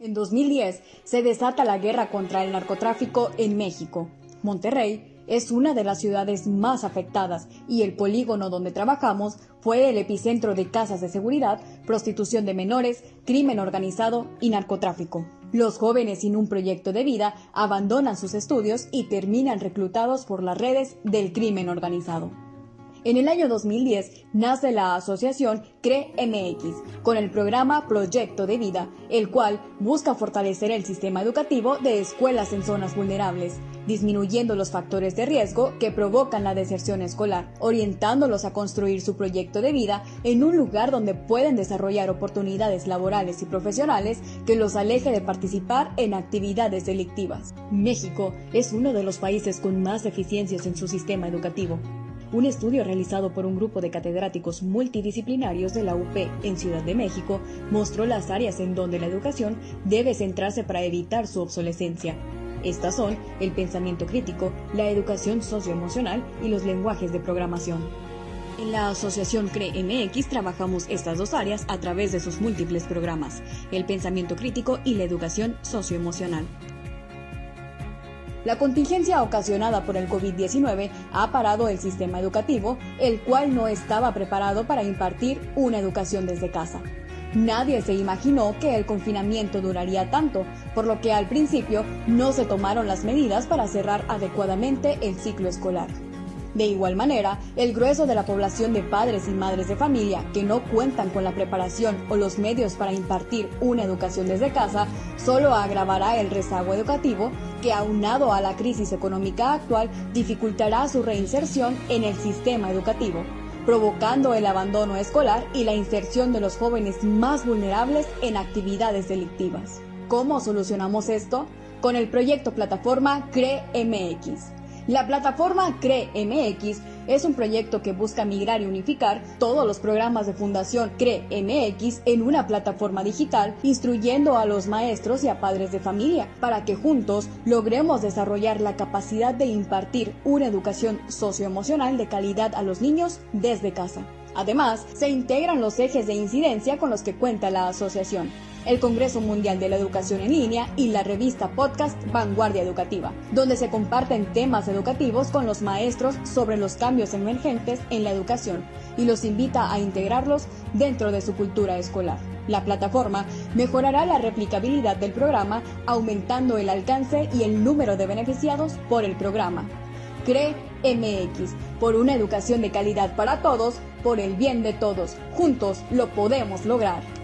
En 2010 se desata la guerra contra el narcotráfico en México. Monterrey es una de las ciudades más afectadas y el polígono donde trabajamos fue el epicentro de casas de seguridad, prostitución de menores, crimen organizado y narcotráfico. Los jóvenes sin un proyecto de vida abandonan sus estudios y terminan reclutados por las redes del crimen organizado. En el año 2010 nace la asociación CRE-MX con el programa Proyecto de Vida, el cual busca fortalecer el sistema educativo de escuelas en zonas vulnerables, disminuyendo los factores de riesgo que provocan la deserción escolar, orientándolos a construir su proyecto de vida en un lugar donde pueden desarrollar oportunidades laborales y profesionales que los aleje de participar en actividades delictivas. México es uno de los países con más eficiencias en su sistema educativo. Un estudio realizado por un grupo de catedráticos multidisciplinarios de la UP en Ciudad de México mostró las áreas en donde la educación debe centrarse para evitar su obsolescencia. Estas son el pensamiento crítico, la educación socioemocional y los lenguajes de programación. En la Asociación CRE-MX trabajamos estas dos áreas a través de sus múltiples programas, el pensamiento crítico y la educación socioemocional. La contingencia ocasionada por el COVID-19 ha parado el sistema educativo, el cual no estaba preparado para impartir una educación desde casa. Nadie se imaginó que el confinamiento duraría tanto, por lo que al principio no se tomaron las medidas para cerrar adecuadamente el ciclo escolar. De igual manera, el grueso de la población de padres y madres de familia que no cuentan con la preparación o los medios para impartir una educación desde casa solo agravará el rezago educativo que aunado a la crisis económica actual dificultará su reinserción en el sistema educativo, provocando el abandono escolar y la inserción de los jóvenes más vulnerables en actividades delictivas. ¿Cómo solucionamos esto? Con el proyecto plataforma CRE-MX la plataforma CRE-MX es un proyecto que busca migrar y unificar todos los programas de Fundación CRE-MX en una plataforma digital, instruyendo a los maestros y a padres de familia para que juntos logremos desarrollar la capacidad de impartir una educación socioemocional de calidad a los niños desde casa. Además, se integran los ejes de incidencia con los que cuenta la asociación el Congreso Mundial de la Educación en Línea y la revista podcast Vanguardia Educativa, donde se comparten temas educativos con los maestros sobre los cambios emergentes en la educación y los invita a integrarlos dentro de su cultura escolar. La plataforma mejorará la replicabilidad del programa, aumentando el alcance y el número de beneficiados por el programa. CRE MX, por una educación de calidad para todos, por el bien de todos. Juntos lo podemos lograr.